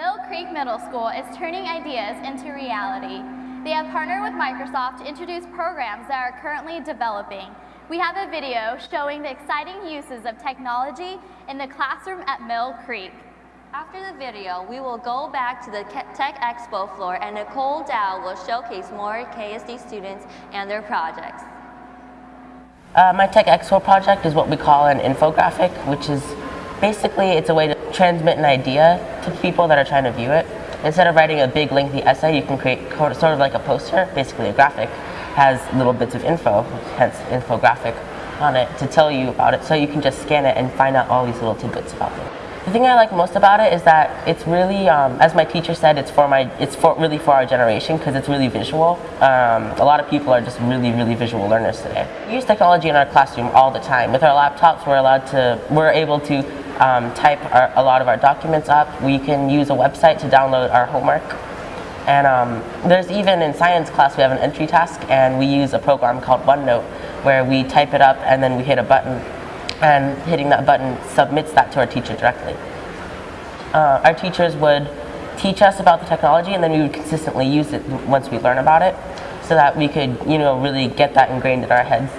Mill Creek Middle School is turning ideas into reality. They have partnered with Microsoft to introduce programs that are currently developing. We have a video showing the exciting uses of technology in the classroom at Mill Creek. After the video, we will go back to the Tech Expo floor and Nicole Dow will showcase more KSD students and their projects. Uh, my Tech Expo project is what we call an infographic, which is basically it's a way to transmit an idea to people that are trying to view it. Instead of writing a big lengthy essay, you can create sort of like a poster, basically a graphic, has little bits of info, hence infographic, on it to tell you about it. So you can just scan it and find out all these little tidbits about it. The thing I like most about it is that it's really, um, as my teacher said, it's for my, it's for really for our generation because it's really visual. Um, a lot of people are just really, really visual learners today. We use technology in our classroom all the time. With our laptops, we're allowed to, we're able to um, type our, a lot of our documents up. We can use a website to download our homework. And um, there's even in science class, we have an entry task, and we use a program called OneNote, where we type it up and then we hit a button and hitting that button submits that to our teacher directly. Uh, our teachers would teach us about the technology and then we would consistently use it once we learn about it so that we could you know really get that ingrained in our heads.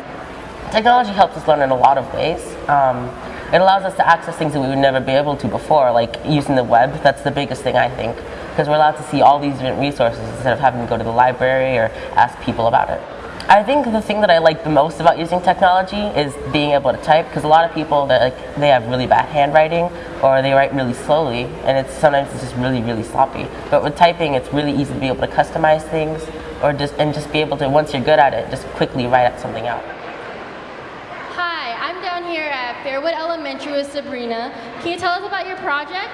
Technology helps us learn in a lot of ways. Um, it allows us to access things that we would never be able to before, like using the web. That's the biggest thing I think, because we're allowed to see all these different resources instead of having to go to the library or ask people about it. I think the thing that I like the most about using technology is being able to type because a lot of people that like they have really bad handwriting or they write really slowly and it's sometimes it's just really really sloppy. But with typing it's really easy to be able to customize things or just and just be able to once you're good at it just quickly write something out. Down here at Fairwood Elementary with Sabrina. Can you tell us about your project?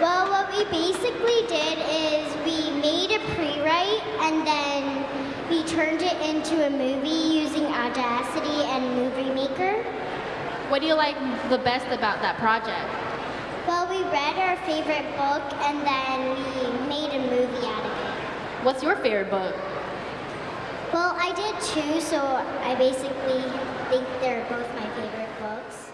Well, what we basically did is we made a pre-write and then we turned it into a movie using Audacity and Movie Maker. What do you like the best about that project? Well, we read our favorite book and then we made a movie out of it. What's your favorite book? Well, I did two, so I basically think they're both my favorite books.